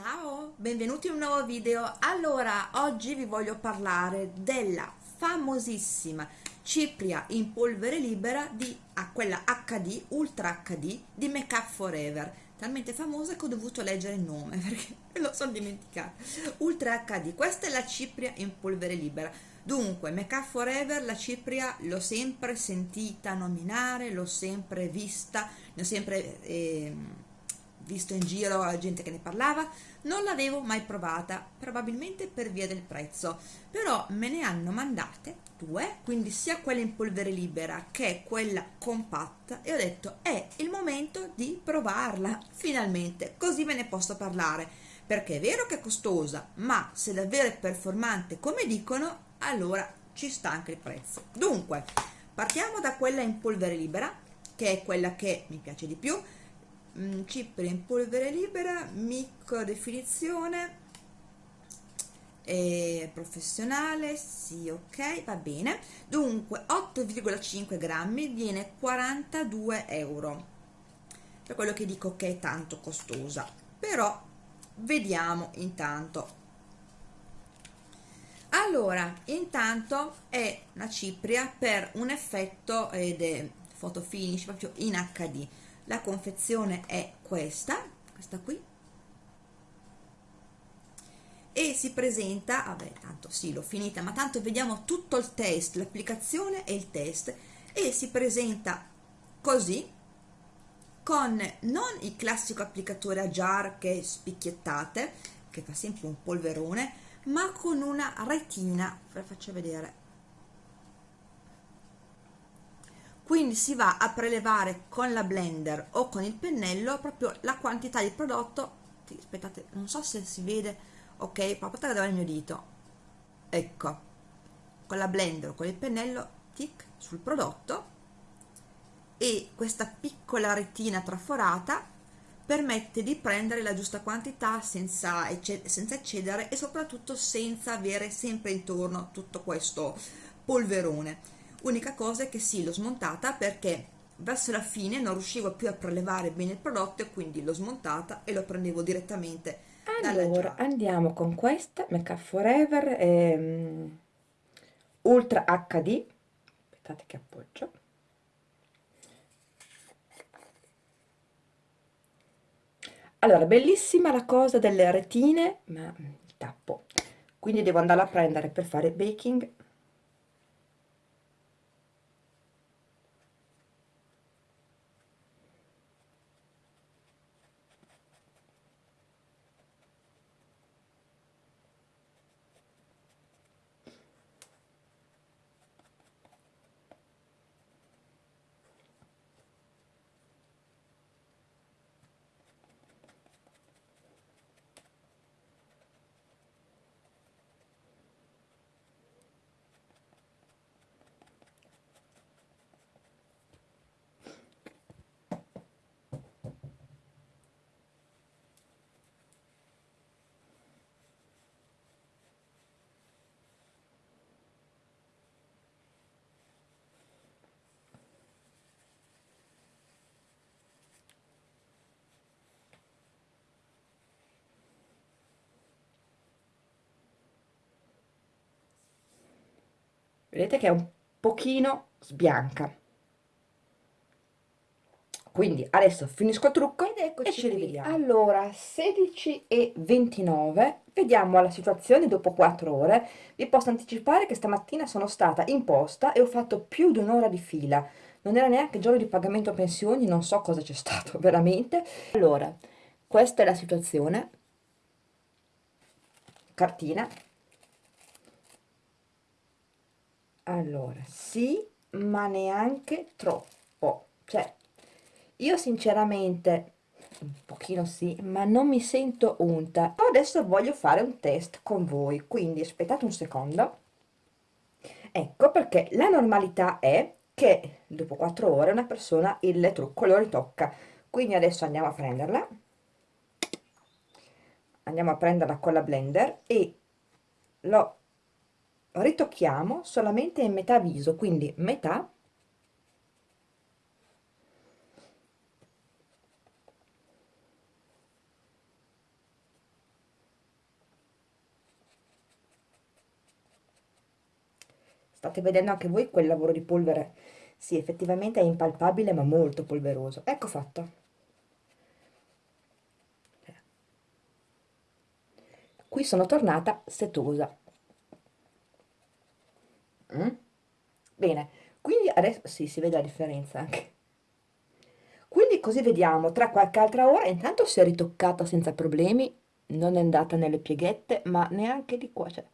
Ciao, benvenuti in un nuovo video. Allora, oggi vi voglio parlare della famosissima cipria in polvere libera di ah, quella HD, Ultra HD di Make Up Forever. Talmente famosa che ho dovuto leggere il nome perché me lo sono dimenticata. Ultra HD, questa è la cipria in polvere libera. Dunque, Make Up Forever, la cipria l'ho sempre sentita nominare, l'ho sempre vista, ne ho sempre... Eh, visto in giro la gente che ne parlava, non l'avevo mai provata, probabilmente per via del prezzo, però me ne hanno mandate due, quindi sia quella in polvere libera che quella compatta e ho detto è il momento di provarla, finalmente, così ve ne posso parlare, perché è vero che è costosa, ma se davvero è performante come dicono, allora ci sta anche il prezzo. Dunque, partiamo da quella in polvere libera, che è quella che mi piace di più, mm, cipria in polvere libera micro definizione eh, professionale sì ok va bene. Dunque 8,5 grammi viene 42 euro. Per quello che dico che è tanto costosa. Però vediamo intanto. Allora intanto è una cipria per un effetto ed è photo finish proprio in hd la confezione è questa questa qui. E si presenta vabbè tanto sì l'ho finita ma tanto vediamo tutto il test l'applicazione e il test. E si presenta così con non il classico applicatore a jar che spicchiettate che fa sempre un polverone ma con una retina. Ve la faccio vedere quindi si va a prelevare con la blender o con il pennello proprio la quantità di prodotto. Aspettate non so se si vede. Ok proprio dove il mio dito. Ecco. Con la blender o con il pennello tic sul prodotto. E questa piccola retina traforata permette di prendere la giusta quantità senza, senza eccedere e soprattutto senza avere sempre intorno tutto questo polverone unica cosa è che sì l'ho smontata perché verso la fine non riuscivo più a prelevare bene il prodotto e quindi l'ho smontata e lo prendevo direttamente allora andiamo con questa Make Up Forever ehm, Ultra HD aspettate che appoggio. Allora bellissima la cosa delle retine ma il tappo. Quindi devo andare a prendere per fare baking vedete che è un pochino sbianca. Quindi adesso finisco il trucco ed eccoci e ci rivediamo. Allora 16 e 29 vediamo la situazione dopo 4 ore. Vi posso anticipare che stamattina sono stata in posta e ho fatto più di un'ora di fila. Non era neanche giorno di pagamento pensioni non so cosa c'è stato veramente. Allora questa è la situazione. Cartina allora sì ma neanche troppo. Cioè io sinceramente un pochino sì ma non mi sento unta. Adesso voglio fare un test con voi quindi aspettate un secondo. Ecco perché la normalità è che dopo 4 ore una persona il trucco lo ritocca. Quindi adesso andiamo a prenderla. Andiamo a prenderla con la blender e lo ritocchiamo solamente in metà viso quindi metà. State vedendo anche voi quel lavoro di polvere. Sì effettivamente è impalpabile ma molto polveroso. Ecco fatto. Qui sono tornata setosa mm? bene quindi adesso sì si vede la differenza anche quindi così vediamo tra qualche altra ora intanto si è ritoccata senza problemi non è andata nelle pieghette ma neanche di qua cioè.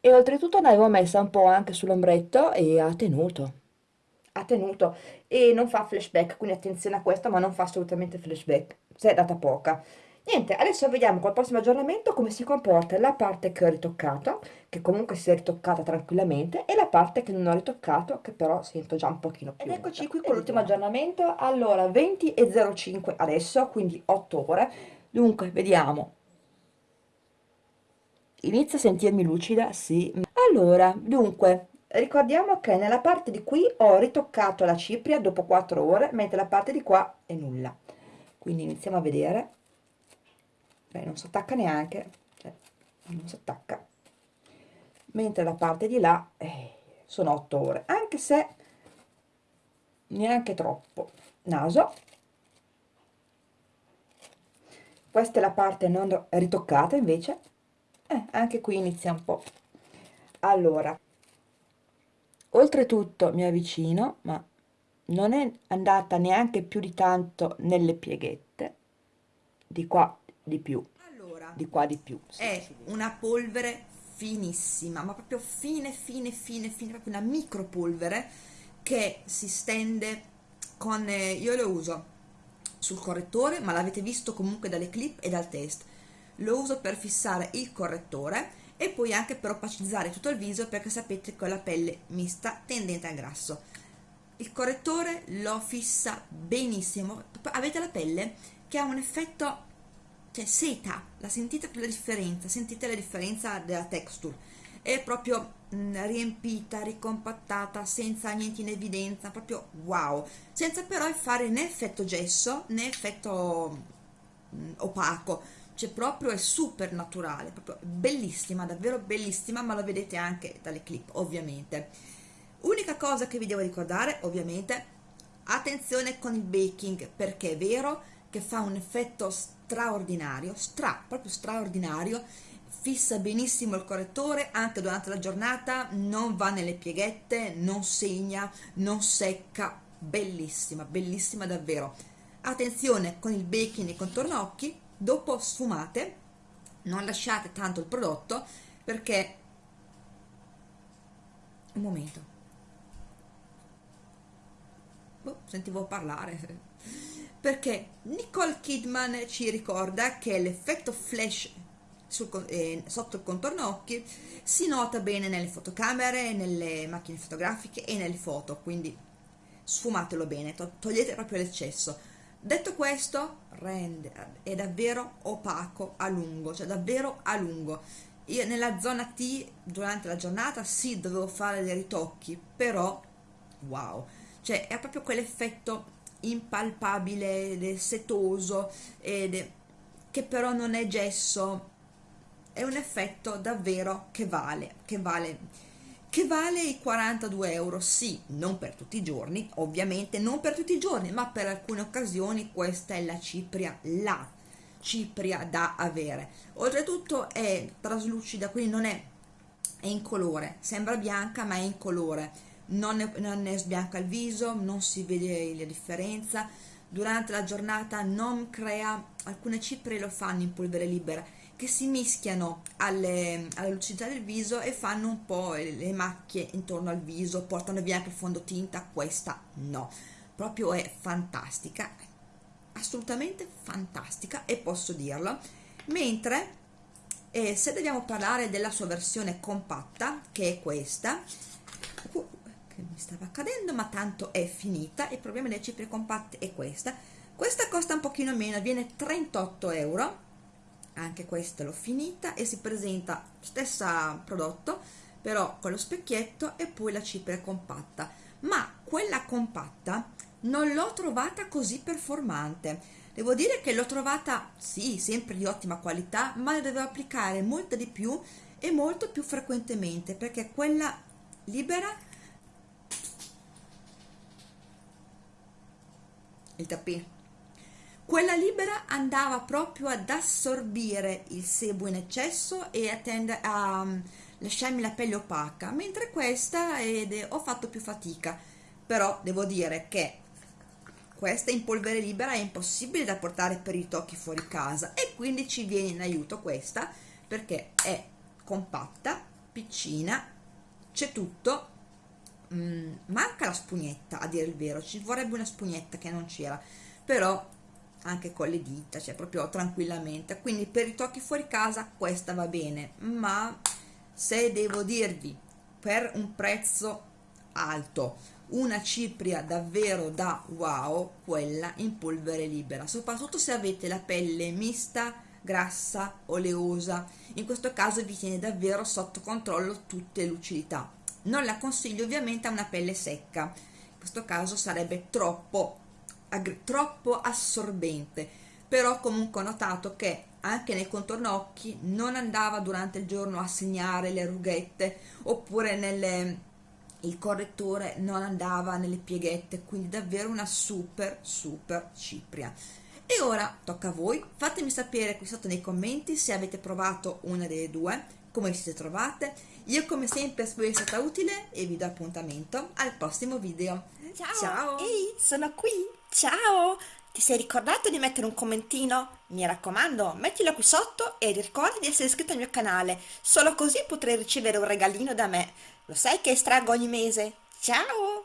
e oltretutto ne avevo messa un po' anche sull'ombretto e ha tenuto ha tenuto e non fa flashback quindi attenzione a questo ma non fa assolutamente flashback se è data poca niente adesso vediamo col prossimo aggiornamento come si comporta la parte che ho ritoccato che comunque si è ritoccata tranquillamente e la parte che non ho ritoccato che però sento già un pochino più ed eccoci qui con l'ultimo aggiornamento. Allora 20 e 05 adesso quindi 8 ore. Dunque vediamo. Inizio a sentirmi lucida? Sì. Allora dunque ricordiamo che nella parte di qui ho ritoccato la cipria dopo 4 ore mentre la parte di qua è nulla. Quindi iniziamo a vedere Beh, non si attacca neanche cioè, non si attacca mentre la parte di là eh, sono 8 ore anche se neanche troppo. Naso. Questa è la parte non ritoccata invece. Eh, anche qui inizia un po' allora oltretutto mi avvicino ma non è andata neanche più di tanto nelle pieghette. Di qua di più. Allora di qua di più è una polvere finissima ma proprio fine fine fine fine proprio una micro polvere che si stende con eh, io lo uso sul correttore ma l'avete visto comunque dalle clip e dal test. Lo uso per fissare il correttore e poi anche per opacizzare tutto il viso perché sapete che ho la pelle mista tendente al grasso. Il correttore lo fissa benissimo. Avete la pelle che ha un effetto cioè seta, la sentite la differenza, sentite la differenza della texture, è proprio mh, mm, riempita, ricompattata, senza niente in evidenza, proprio wow, senza però fare né effetto gesso né effetto mh, mm, opaco, cioè proprio è super naturale, proprio bellissima, davvero bellissima, ma lo vedete anche dalle clip ovviamente. Unica cosa che vi devo ricordare ovviamente, attenzione con il baking perché è vero che fa un effetto straordinario, stra, proprio straordinario, fissa benissimo il correttore anche durante la giornata, non va nelle pieghette, non segna, non secca, bellissima, bellissima davvero. Attenzione con il baking e contorno occhi, dopo sfumate, non lasciate tanto il prodotto perché un momento. Boh, sentivo parlare perché Nicole Kidman ci ricorda che l'effetto flash sul, eh, sotto il contorno occhi si nota bene nelle fotocamere, nelle macchine fotografiche e nelle foto, quindi sfumatelo bene, to togliete proprio l'eccesso. Detto questo, rende, è davvero opaco a lungo, cioè davvero a lungo. Io nella zona T durante la giornata sì dovevo fare dei ritocchi, però wow, cioè è proprio quell'effetto impalpabile, setoso, ed, che però non è gesso, è un effetto davvero che vale, che vale che vale i 42 euro, sì, non per tutti i giorni, ovviamente non per tutti i giorni, ma per alcune occasioni questa è la cipria, la cipria da avere. Oltretutto è traslucida, quindi non è, è in colore, sembra bianca ma è in colore non ne, non ne sbianca il viso, non si vede la differenza, durante la giornata non crea, alcune cipre lo fanno in polvere libera, che si mischiano alle, alla lucidità del viso e fanno un po' le macchie intorno al viso, portano via anche il fondotinta, questa no, proprio è fantastica, assolutamente fantastica e posso dirlo, mentre eh, se dobbiamo parlare della sua versione compatta, che è questa, che mi stava accadendo ma tanto è finita. Il problema delle cipria compatte è questa. Questa costa un pochino meno viene 38 euro. Anche questa l'ho finita e si presenta stesso prodotto però con lo specchietto e poi la cipria compatta. Ma quella compatta non l'ho trovata così performante. Devo dire che l'ho trovata sì sempre di ottima qualità ma la dovevo applicare molto di più e molto più frequentemente perché quella libera il tappino quella libera andava proprio ad assorbire il sebo in eccesso e a, tende, a um, lasciarmi la pelle opaca mentre questa ed, ho fatto più fatica. Però devo dire che questa in polvere libera è impossibile da portare per i tocchi fuori casa e quindi ci viene in aiuto questa perché è compatta, piccina, c'è tutto, mm, manca la spugnetta a dire il vero, ci vorrebbe una spugnetta che non c'era, però anche con le dita, cioè proprio tranquillamente, quindi per i tocchi fuori casa questa va bene, ma se devo dirvi per un prezzo alto una cipria davvero da wow quella in polvere libera soprattutto se avete la pelle mista grassa oleosa in questo caso vi tiene davvero sotto controllo tutte le lucidità non la consiglio ovviamente a una pelle secca. In questo caso sarebbe troppo troppo assorbente. Però comunque ho notato che anche nei contorno occhi non andava durante il giorno a segnare le rughette oppure nelle il correttore non andava nelle pieghette. Quindi davvero una super super cipria. E ora tocca a voi. Fatemi sapere qui sotto nei commenti se avete provato una delle due come vi siete trovate io come sempre spero sia stata utile e vi do appuntamento al prossimo video ciao, ciao. ehi sono qui ciao ti sei ricordato di mettere un commentino? Mi raccomando, mettilo qui sotto e ricorda di essere iscritto al mio canale, solo così potrai ricevere un regalino da me. Lo sai che estraggo ogni mese? Ciao!